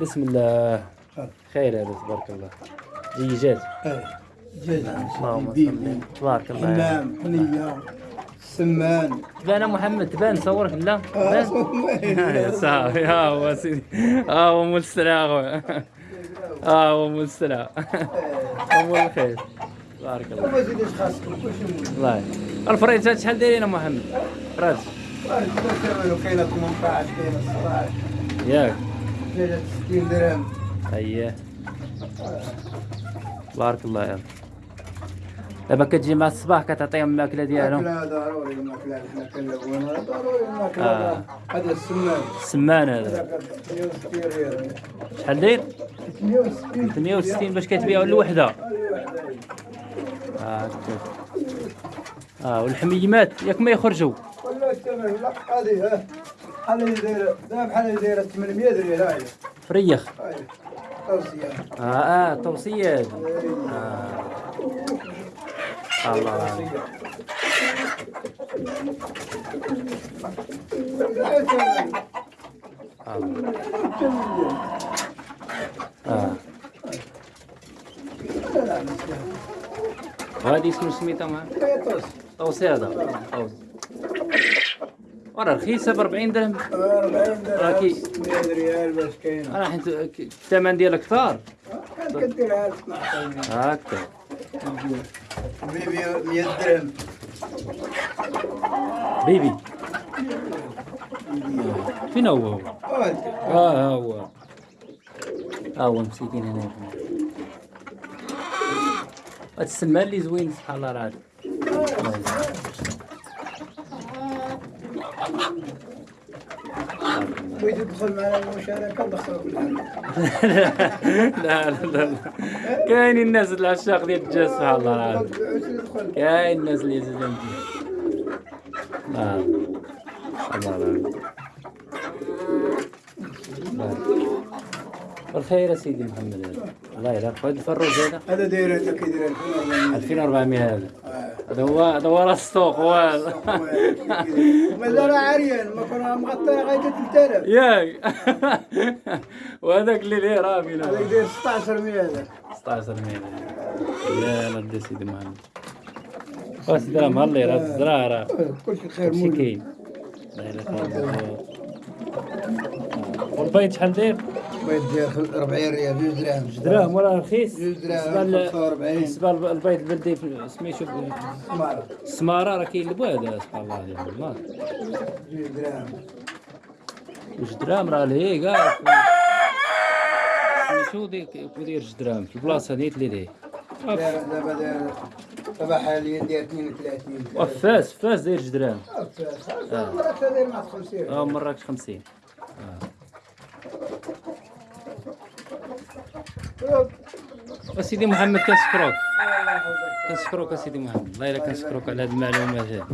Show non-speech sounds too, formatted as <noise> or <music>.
بسم الله. خير. هذا تبارك الله. ديجات إيه جاز اللهم صل تبارك الله حمام حنية سمان. تبان محمد تبان صورك لا. آه، تبان صافي ها هو سيدي ها هو مول السلعة خويا ها هو مول السلعة مول الخير. تبارك الله. وما زيدش خاصك كلشي الله. الفريزات شحال دايرين محمد؟ فريز مول كاينة 18 كاينة 16 ياك. كاينة 60 درهم. اييه تبارك الله يلا دابا كتجي مع الصباح كتعطيهم الماكلة ديالهم؟ ماكلة ضروري الماكلة حنا كنلونها ضروري الماكلة آه. هذا السمان. السمان هذا. هذا 68 ريال. شحال داير؟ 68 68 باش كتبيعوا الوحده آه. آه والحميمات ياك ما يخرجوا لا هذه ها. بحال دا بحال دايره 800 ريال هاي فريخ هاي توصية آه آه توصيه هذه آه. الله آه وهذه شنو سميتها معاه توصية طوسي هذا طوسي وراه رخيصة ب 40 درهم. 40 راكي- درهم 100 ريال باش كاينة. أنا حيت الثمن ديالها كثار كديرها 12 هكا. بيبي 100 درهم. بيبي. فين هو؟ هو؟ آه ها هو. ها هو مسكين هنا. هاد السمان اللي زوين سبحان الله العظيم <laughs> بغيت تدخل معنا الحل لا لا لا كاينين الناس العشاق ديال الدجاج سبحان الله العظيم. كاين الناس اللي يزيدون آه. الله العظيم. بالخير يا سيدي محمد. الله يرحمك هذا الفروج هذا. هذا داير هذا كيدير 2400 هذا. هذا هو هذا هو راس السوق هو. هذا مازال عريان ما كنا مغطى غاية 3000 ياك. <laughs> وهذاك اللي ليه رامي هذاك له داير 16 100 هذا 16 ميل يا ولد سيدي محمد واش درهم هاللي راه الزرع راه. كلشي خير شي مول كاين. الله يرحمه والبيض شحال داير؟ بغيت دير 40 ريال جوج دراهم جوج دراهم. ولا رخيص؟ جوج دراهم، بالنسبة ل- 45. بالنسبة للبيض البلدي سميتو سمارة. السمارة راه كاين هذا سبحان الله جوج دراهم. جوج دراهم راه لهي كاع سميتو ديك داير جوج دراهم؟ في البلاصة نيت اللي داير- دابا داير دابا حاليا داير 32 وفاس فاس داير جوج دراهم. آه. مرات داير مع 50 آه مراكش 50 أسيدي محمد كنشكروك. كنشكروك أسيدي محمد. الله إلا كنشكروك على هذه المعلومات هادي.